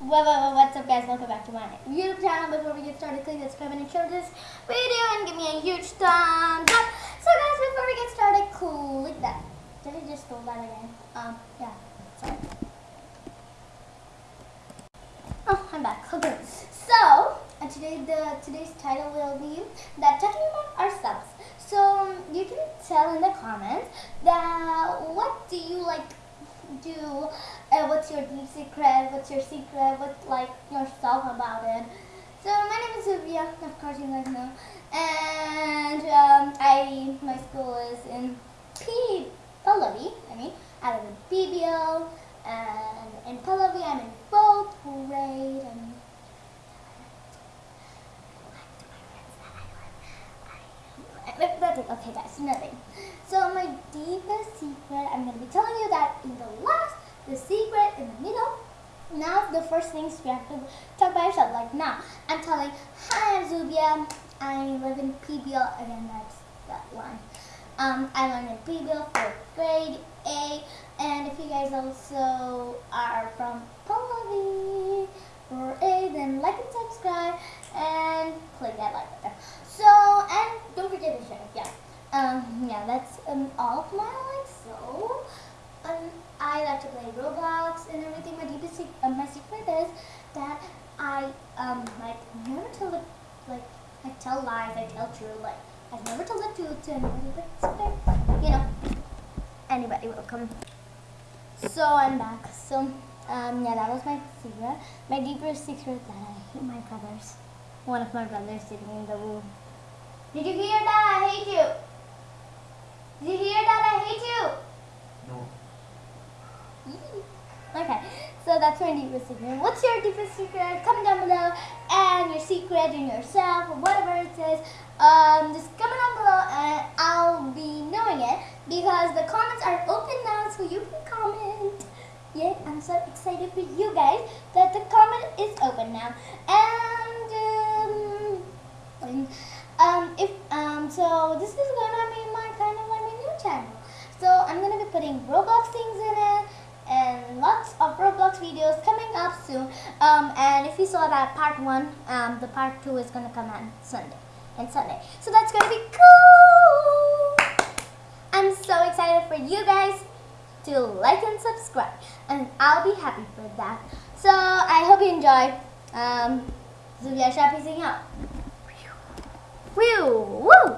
What, what, what's up guys, welcome back to my YouTube channel. Before we get started, click subscribe and share this video and give me a huge thumbs up. So guys, before we get started, click that. Did I just stole that again? Um, yeah, sorry. Oh, I'm back. Okay, so uh, today the today's title will be that talking about ourselves. So you can tell in the comments that what do you like do? Uh, what's your deep secret? What's your secret? What's like yourself about it? So my name is Sylvia of course you guys know. And um, I my school is in P Pallavi I mean I live in PBL and in Pallavi I'm in fourth grade and. Okay, guys, nothing. So secret, I'm gonna be telling you that in the last, the secret in the middle. Now the first things you have to talk about yourself. Like now, I'm telling, hi, I'm Zubia. I live in PBL. Again, that's that one. Um, I learned in PBL fourth grade A. And if you guys also are from Pallavi or A, then like and subscribe and click that like button. So, and don't forget to share. Yeah. Um, yeah, that's um, all of my life. So, um, I like to play Roblox and everything. My deepest secret, uh, my secret is that I um like never tell like I tell lies. I tell truth. Like I've never tell the truth to anybody. But. You know, anybody will come. So I'm back. So um yeah, that was my secret. My deepest secret that I hate my brothers. One of my brothers sitting in the room. Did you hear that? I hate you. Did you hear that? I hate you. No. Okay, so that's my deepest secret. What's your deepest secret? Comment down below. And your secret in yourself or whatever it is. Um, just comment down below and I'll be knowing it because the comments are open now so you can comment. Yeah, I'm so excited for you guys that the comment is open now. And um, and, um, if um, so this is gonna be my kind of my new channel. So I'm gonna be putting Roblox things in it and lots of Roblox videos coming up soon. Um, and if you saw that part one, um, the part two is gonna come on Sunday and Sunday. So that's gonna be cool. I'm so excited for you guys to like and subscribe, and I'll be happy for that. So I hope you enjoy. Um, Shappy sing out. Whew, woo!